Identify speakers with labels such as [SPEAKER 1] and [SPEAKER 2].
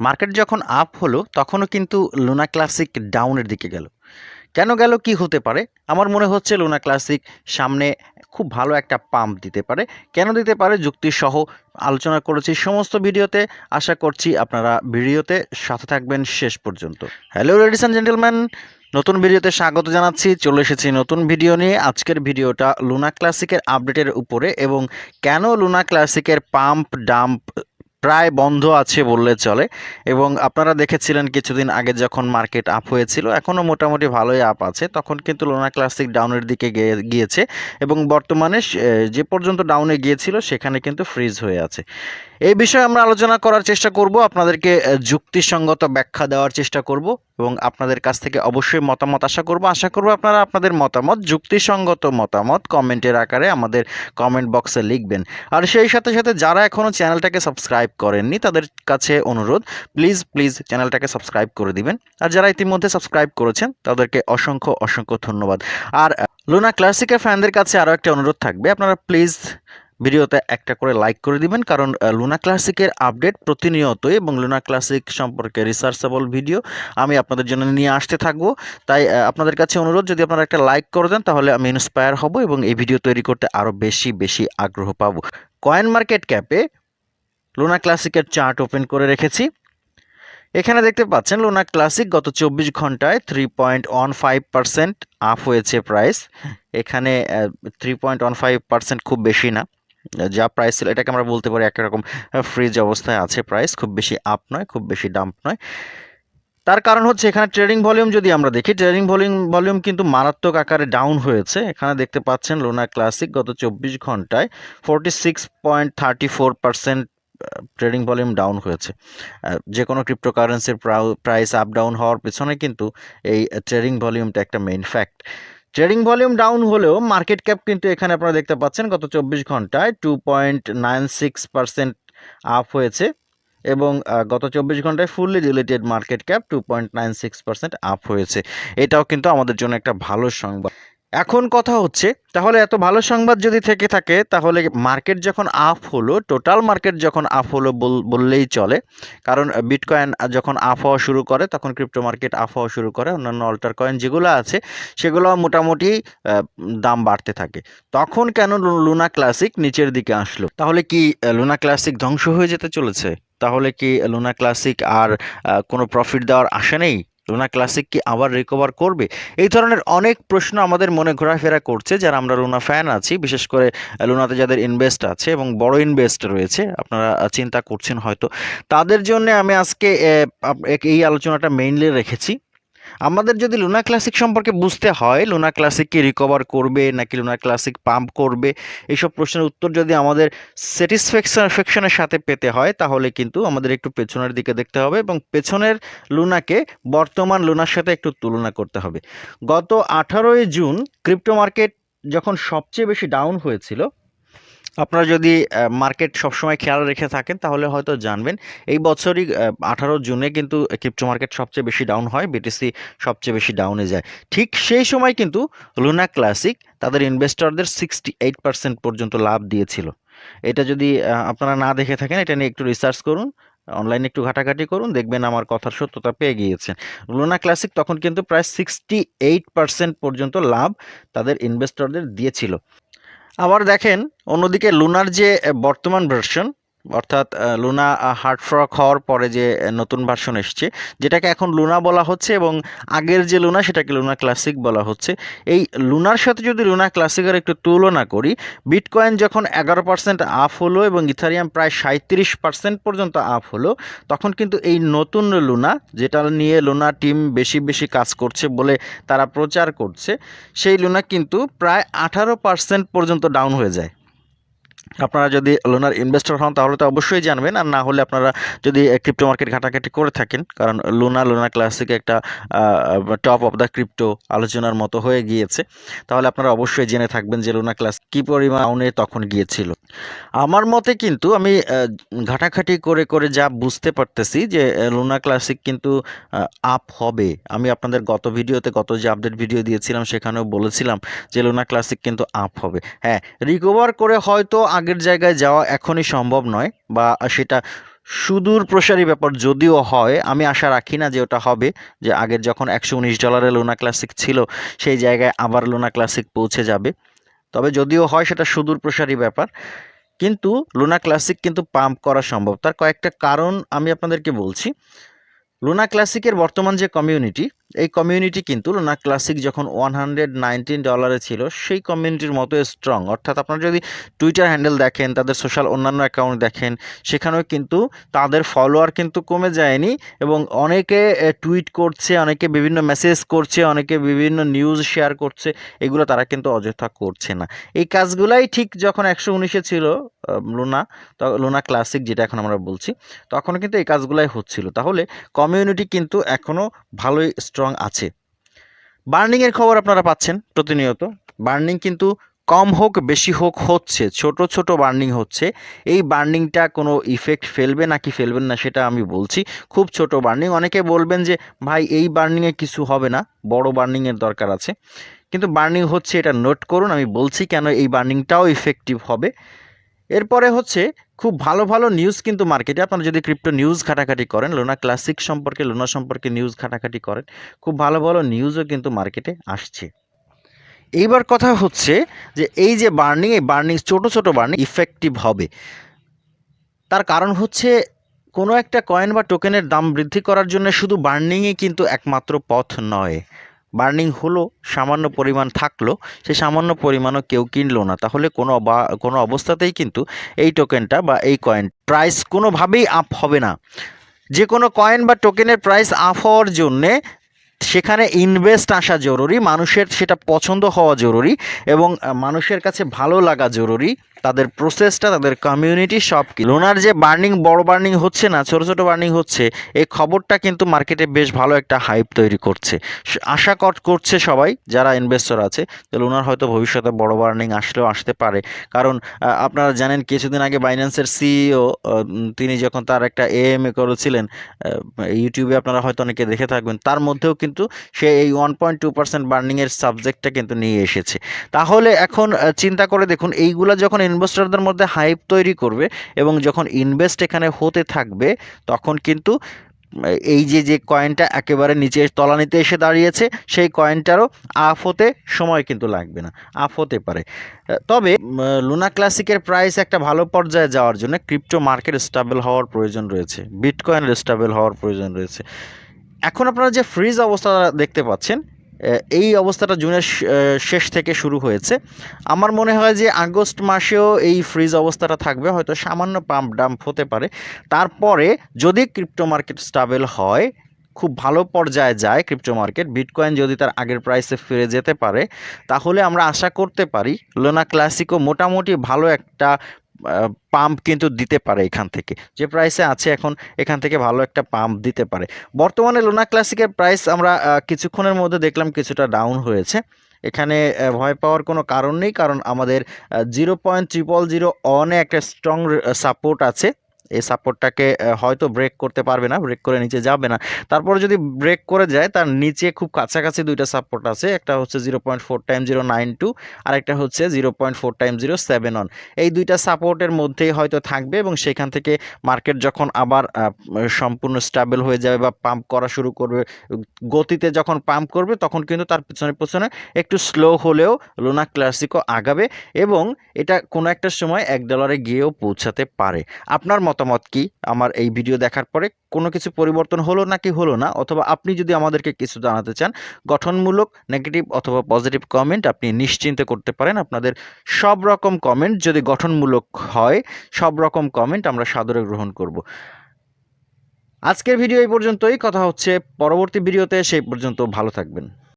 [SPEAKER 1] Market যখন up হলো, তখনও কিন্তু লুনা ক্লাসিক ডাউনের দিকে গেল। কেন গেল, কি হতে পারে? আমার মনে হচ্ছে লুনা ক্লাসিক সামনে খুব ভালো একটা পাম্প দিতে পারে। কেন দিতে পারে? যুক্তি সহ আলোচনা করেছি সমস্ত ভিডিওতে। আশা করছি আপনারা ভিডিওতে সাথে থাকবেন শেষ পর্যন্ত। হ্যালো লেডিস অ্যান্ড জেন্টেলম্যান নতুন ভিডিওতে স্বাগত জানাচ্ছি। চলে এসেছি নতুন ভিডিও নিয়ে। আজকের ভিডিওটা লুনা ক্লাসিকের আপডেটের উপরে এবং কেন লুনা ক্লাসিকের পাম্প ডাম্প প্রায় বন্ধ আছে বললে চলে। এবং আপনারা দেখেছিলেন কিছুদিন আগে যখন মার্কেট আপ হয়েছিল এখনও মোটামুটি ভালোই আপ আছে। তখন কিন্তু লোনা ক্লাসিক ডাউনের দিকে গিয়েছে এবং বর্তমানে যে পর্যন্ত ডাউনে গিয়েছিল, সেখানে কিন্তু ফ্রিজ হয়ে আছে। এই বিষয়ে আমরা আলোচনা করার চেষ্টা করব, আপনাদেরকে যুক্তিসঙ্গত ব্যাখ্যা দেওয়ার চেষ্টা করব এবং আপনাদের কাছ থেকে অবশ্যই মতামত আশা করব। আশা করব আপনারা আপনাদের মতামত, যুক্তিসঙ্গত মতামত কমেন্টের আকারে আমাদের কমেন্ট বক্সে লিখবেন। আর সেই সাথে সাথে যারা এখনও চ্যানেলটাকে সাবস্ক্রাইব করেননি, তাদের কাছে অনুরোধ, প্লিজ প্লিজ চ্যানেলটাকে সাবস্ক্রাইব করে দিবেন। আর যারা ইতিমধ্যে সাবস্ক্রাইব করেছেন, তাদেরকে অসংখ্য অসংখ্য ধন্যবাদ। আর, লুনা ক্লাসিকের ফ্যানদের কাছে আরও একটা অনুরোধ থাকবে, আপনারা প্লিজ ভিডিওতে একটা করে লাইক করে দিবেন, কারণ লুনা ক্লাসিকের আপডেট প্রতিনিয়তই এবং লুনা ক্লাসিক সম্পর্কে রিসার্চেবল ভিডিও আমি আপনাদের জন্য নিয়ে আসতে থাকব। তাই আপনাদের কাছে অনুরোধ, যদি আপনারা একটা লাইক করে দেন, তাহলে আমি ইন্সপায়ার হব এবং এই ভিডিও তৈরি করতে আরও বেশি বেশি আগ্রহ পাবো। কয়েন মার্কেট ক্যাপে লুনা ক্লাসিকের চার্ট ওপেন করে রেখেছি। এখানে দেখতে পাচ্ছেন লুনা ক্লাসিক গত চব্বিশ ঘন্টায় three point one five percent up হয়েছে প্রাইস এখানে three point one five percent খুব বেশি না। যা প্রাইস ছিল, এটাকে আমরা বলতে পারি একরকম ফ্রিজ অবস্থায় আছে প্রাইস খুব বেশি আপ নয়, খুব বেশি ডাম্প নয়। তার কারণ হচ্ছে এখানে ট্রেডিং ভলিউম যদি আমরা দেখি ট্রেডিং ভলিউম ভলিউম কিন্তু মারাত্মক আকারে ডাউন হয়েছে। এখানে দেখতে পাচ্ছেন লোনা ক্লাসিক গত চব্বিশ ঘন্টায় forty six point thirty four percent trading volume down হয়েছে। যে কোনো ক্রিপ্টোকারেন্সির প্রাইস আপ ডাউন হওয়ার পেছনে কিন্তু এই ট্রেডিং ভলিউমটা একটা main fact trading volume down হলেও মার্কেট ক্যাপ কিন্তু এখানে আপনারা দেখতে পাচ্ছেন গত চব্বিশ ঘন্টায় two point nine six percent up হয়েছে এবং গত চব্বিশ ঘন্টায় fully related market cap two point nine six percent up হয়েছে। এটাও কিন্তু আমাদের জন্য একটা ভালো সংবাদ। এখন কথা হচ্ছে, তাহলে এত ভালো সংবাদ যদি থেকে থাকে, তাহলে মার্কেট যখন আপ হলো টোটাল মার্কেট যখন আপ হলো বল- বললেই চলে। কারণ বিটকয়েন যখন আপ হওয়া শুরু করে, তখন ক্রিপ্টো মার্কেট আপ হওয়া শুরু করে, অন্যান্য অল্টার কয়েন যেগুলো আছে, সেগুলো মোটামুটি দাম বাড়তে থাকে। তখন কেন লুনা ক্লাসিক নিচের দিকে আসলো? তাহলে কি লুনা ক্লাসিক ধ্বংস হয়ে যেতে চলেছে? তাহলে কি লুনা ক্লাসিক আর কোনো প্রফিট দেওয়ার আশা নেই? লুনা ক্লাসিক কি আবার রিকভার করবে? এই ধরনের অনেক প্রশ্ন আমাদের মনে ঘোরাফেরা করছে যারা আমরা লুনা ফ্যান আছি। বিশেষ করে লুনাতে যাদের ইনভেস্ট আছে এবং বড় ইনভেস্ট রয়েছে, আপনারা চিন্তা করছেন হয়তো। তাদের জন্য আমি আজকে এই আলোচনাটা মেইনলি রেখেছি। আমাদের যদি লুনা ক্লাসিক সম্পর্কে বুঝতে হয় লুনা ক্লাসিক কি রিকভার করবে নাকি লুনা ক্লাসিক পাম্প করবে, এইসব প্রশ্নের উত্তর যদি আমাদের স্যাটিসফ্যাকশনের সাথে পেতে হয়, তাহলে কিন্তু আমাদের একটু পেছনের দিকে দেখতে হবে এবং পেছনের লুনাকে বর্তমান লুনার সাথে একটু তুলনা করতে হবে। গত আঠারোই জুন ক্রিপ্টো মার্কেট যখন সবচেয়ে বেশি ডাউন হয়েছিল আপনারা যদি মার্কেট সবসময় খেয়াল রেখে থাকেন, তাহলে হয়তো জানবেন, এই বছরই আঠারো জুনে কিন্তু ক্রিপ্টো মার্কেট সবচেয়ে বেশি ডাউন হয় বিটিসি সবচেয়ে বেশি ডাউনে যায়। ঠিক সেই সময় কিন্তু লুনা ক্লাসিক তাদের ইনভেস্টরদের সিক্সটি এইট পার্সেন্ট পর্যন্ত লাভ দিয়েছিল। এটা যদি আপনারা না দেখে থাকেন, এটা নিয়ে একটু রিসার্চ করুন অনলাইনে একটু ঘাটাঘাটি করুন, দেখবেন আমার কথার সত্যতা পেয়ে গিয়েছেন। লুনা ক্লাসিক তখন কিন্তু প্রায় সিক্সটি এইট পার্সেন্ট পর্যন্ত লাভ তাদের ইনভেস্টরদের দিয়েছিল। আবার দেখেন অন্যদিকে লুনার যে বর্তমান ভার্সন অর্থাৎ লুনা হার্ড ফ্রক হওয়ার পরে যে নতুন ভার্সন এসছে, যেটাকে এখন লুনা বলা হচ্ছে এবং আগের যে লুনা সেটাকে লুনা ক্লাসিক বলা হচ্ছে। এই লুনার সাথে যদি লুনা ক্লাসিকের একটু তুলনা করি বিটকয়েন যখন এগারো পার্সেন্ট আপ হলো এবং ইথারিয়াম প্রায় সাঁত্রিশ পার্সেন্ট পর্যন্ত আপ হলো, তখন কিন্তু এই নতুন লুনা যেটা নিয়ে লুনা টিম বেশি বেশি কাজ করছে বলে তারা প্রচার করছে, সেই লুনা কিন্তু প্রায় আঠারো পার্সেন্ট পর্যন্ত ডাউন হয়ে যায়। আপনারা যদি লোনার ইনভেস্টর হন, তাহলে তো অবশ্যই জানবেন। আর না হলে আপনারা যদি ক্রিপ্টো মার্কেট ঘাটাঘাটি করে থাকেন, কারণ লোনা লোনা ক্লাসিক একটা টপ অফ দ্য ক্রিপ্টো আলোচনার মতো হয়ে গিয়েছে। তাহলে আপনারা অবশ্যই জেনে থাকবেন যে লোনা ক্লাস কী পরিমাণ তখন গিয়েছিল। আমার মতে কিন্তু আমি ঘাটাঘাটি করে করে যা বুঝতে পারতেছি যে লোনা ক্লাসিক কিন্তু আপ হবে। আমি আপনাদের গত ভিডিওতে গত যে আপডেট ভিডিও দিয়েছিলাম, সেখানেও বলেছিলাম যে লোনা ক্লাসিক কিন্তু আপ হবে। হ্যাঁ রিকভার করে হয়তো আগের জায়গায় যাওয়া এখনই সম্ভব নয় বা সেটা সুদূর প্রসারী ব্যাপার যদিও হয়, আমি আশা রাখি না যে ওটা হবে, যে আগের যখন একশো উনিশ ডলারে লোনা ক্লাসিক ছিল, সেই জায়গায় আবার লোনা ক্লাসিক পৌঁছে যাবে। তবে যদিও হয় সেটা সুদূর প্রসারী ব্যাপার, কিন্তু লুনা ক্লাসিক কিন্তু পাম্প করা সম্ভব। তার কয়েকটা কারণ আমি আপনাদেরকে বলছি। লুনা ক্লাসিকের বর্তমান যে কমিউনিটি এই কমিউনিটি কিন্তু লুনা ক্লাসিক যখন ওয়ান হান্ড্রেড নাইনটিন ডলারে ছিল, সেই কমিউনিটির মতো স্ট্রং অর্থাৎ আপনারা যদি টুইটার হ্যান্ডেল দেখেন, তাদের সোশ্যাল অন্যান্য অ্যাকাউন্ট দেখেন, সেখানেও কিন্তু তাদের ফলোয়ার কিন্তু কমে যায়নি এবং অনেকে টুইট করছে, অনেকে বিভিন্ন মেসেজ করছে, অনেকে বিভিন্ন নিউজ শেয়ার করছে, এগুলো তারা কিন্তু অযথা করছে না। এই কাজগুলাই ঠিক যখন একশো উনিশে ছিল লুনা লুনা ক্লাসিক যেটা এখন আমরা বলছি, তখন কিন্তু এই কাজগুলাই হচ্ছিল। তাহলে কমিউনিটি কিন্তু এখনও ভালোই স্ট্রং আছে। বার্নিংয়ের খবর আপনারা পাচ্ছেন প্রতিনিয়ত। বার্নিং কিন্তু কম হোক, বেশি হোক হচ্ছে, ছোট ছোট বার্নিং হচ্ছে। এই বার্নিংটা কোনো ইফেক্ট ফেলবে নাকি ফেলবেন না সেটা আমি বলছি। খুব ছোট বার্নিং অনেকে বলবেন যে, ভাই, এই বার্নিংয়ে কিছু হবে না, বড় বার্নিংয়ের দরকার আছে। কিন্তু বার্নিং হচ্ছে এটা নোট করুন, আমি বলছি কেন এই বার্নিংটাও ইফেক্টিভ হবে। এরপরে হচ্ছে খুব ভালো ভালো নিউজ কিন্তু মার্কেটে আপনারা যদি ক্রিপ্টো নিউজ ঘাটাঘাটি করেন লোনা ক্লাসিক সম্পর্কে লোনা সম্পর্কে নিউজ ঘাটাঘাটি করেন, খুব ভালো ভালো নিউজও কিন্তু মার্কেটে আসছে। এইবার কথা হচ্ছে যে এই যে বার্নিং এই বার্নিং ছোটো ছোটো বার্নিং ইফেক্টিভ হবে। তার কারণ হচ্ছে কোনো একটা কয়েন বা টোকেনের দাম বৃদ্ধি করার জন্য শুধু বার্নিংই কিন্তু একমাত্র পথ নয়। বার্নিং হলো, সামান্য পরিমাণ থাকল সেই সামান্য পরিমাণও কেউ কিনলো না। তাহলে কোনো বা, কোনো অবস্থাতেই কিন্তু এই টোকেনটা বা এই কয়েন প্রাইস কোনোভাবেই আপ হবে না। যে কোনো কয়েন বা টোকেনের প্রাইস আপ হওয়ার জন্যে সেখানে ইনভেস্ট আসা জরুরি, মানুষের সেটা পছন্দ হওয়া জরুরি এবং মানুষের কাছে ভালো লাগা জরুরি। তাদের প্রসেসটা তাদের কমিউনিটি সব কি লোনার যে বার্নিং বড় বার্নিং হচ্ছে না, ছোট ছোট বার্নিং হচ্ছে, এই খবরটা কিন্তু মার্কেটে বেশ ভালো একটা হাইপ তৈরি করছে। আশা কট করছে সবাই, যারা ইনভেস্টর আছে, যে লোনার হয়তো ভবিষ্যতে বড় বার্নিং আসলেও আসতে পারে। কারণ আপনারা জানেন, কিছুদিন আগে বাইন্যান্সের সিইও তিনি যখন তার একটা এএমএ করেছিলেন ইউটিউবে আপনারা হয়তো অনেকে দেখে থাকবেন, তার মধ্যেও কিন্তু সে এই ওয়ান পয়েন্ট টু পার্সেন্ট বার্নিংয়ের সাবজেক্টটা কিন্তু নিয়ে এসেছে। তাহলে এখন চিন্তা করে দেখুন, এইগুলা যখন ইনভেস্টরদের মধ্যে হাইপ তৈরি করবে এবং যখন ইনভেস্ট এখানে হতে থাকবে, তখন কিন্তু, এই যে যে কয়েনটা একেবারে নিচে তলানিতে এসে দাঁড়িয়েছে, সেই কয়েনটারও আফ হতে সময় কিন্তু লাগবে না আফ হতে পারে। তবে লুনা ক্লাসিকের প্রাইস একটা ভালো পর্যায়ে যাওয়ার জন্য ক্রিপ্টো মার্কেট স্টেবল হওয়ার প্রয়োজন রয়েছে বিটকয়েন স্টেবল হওয়ার প্রয়োজন রয়েছে। এখন আপনারা যে ফ্রিজ অবস্থা দেখতে পাচ্ছেন এই অবস্থাটা জুনের শেষ থেকে শুরু হয়েছে। আমার মনে হয় যে আগস্ট মাসেও এই ফ্রিজ অবস্থাটা থাকবে, হয়তো সামান্য পাম্প ডাম্প হতে পারে। তারপরে যদি ক্রিপ্টো মার্কেট স্টাবেল হয়, খুব ভালো পর্যায়ে যায় ক্রিপ্টো মার্কেট বিটকয়েন যদি তার আগের প্রাইসে ফিরে যেতে পারে, তাহলে আমরা আশা করতে পারি লোনা ক্লাসিকও মোটামুটি ভালো একটা পাম্প কিন্তু দিতে পারে এখান থেকে। যে প্রাইসে আছে এখন, এখান থেকে ভালো একটা পাম্প দিতে পারে। বর্তমানে লোনা ক্লাসিকের প্রাইস আমরা কিছুক্ষণের মধ্যে দেখলাম কিছুটা ডাউন হয়েছে। এখানে ভয় পাওয়ার কোনো কারণ নেই, কারণ আমাদের জিরো পয়েন্ট ট্রিপল জিরো অনে একটা স্ট্রং সাপোর্ট আছে। এই সাপোর্টটাকে হয়তো ব্রেক করতে পারবে না ব্রেক করে নিচে যাবে না। তারপরে যদি ব্রেক করে যায়, তার নিচে খুব কাছাকাছি দুইটা সাপোর্ট আছে। একটা হচ্ছে zero point four time zero nine two আর একটা হচ্ছে zero point four time zero seven one এই দুইটা সাপোর্টের মধ্যেই হয়তো থাকবে এবং সেখান থেকে মার্কেট যখন আবার সম্পূর্ণ স্টেবল হয়ে যাবে বা পাম্প করা শুরু করবে, গতিতে যখন পাম্প করবে, তখন কিন্তু তার পিছনে পিছনে একটু স্লো হলেও লোনা ক্লাসিকও আগাবে এবং এটা কোনো একটা সময় এক ডলারে গিয়েও পৌঁছাতে পারে। আপনার মতামত কি? আমার এই ভিডিও দেখার পরে কোনো কিছু পরিবর্তন হলো নাকি হলো না? অথবা আপনি যদি আমাদেরকে কিছু জানাতে চান, গঠনমূলক নেগেটিভ অথবা পজিটিভ কমেন্ট আপনি নিশ্চিন্তে করতে পারেন। আপনাদের সব রকম কমেন্ট যদি গঠনমূলক হয়, সব রকম কমেন্ট আমরা সাদরে গ্রহণ করব। আজকের ভিডিও এই পর্যন্তই। কথা হচ্ছে পরবর্তী ভিডিওতে। সেই পর্যন্ত ভালো থাকবেন।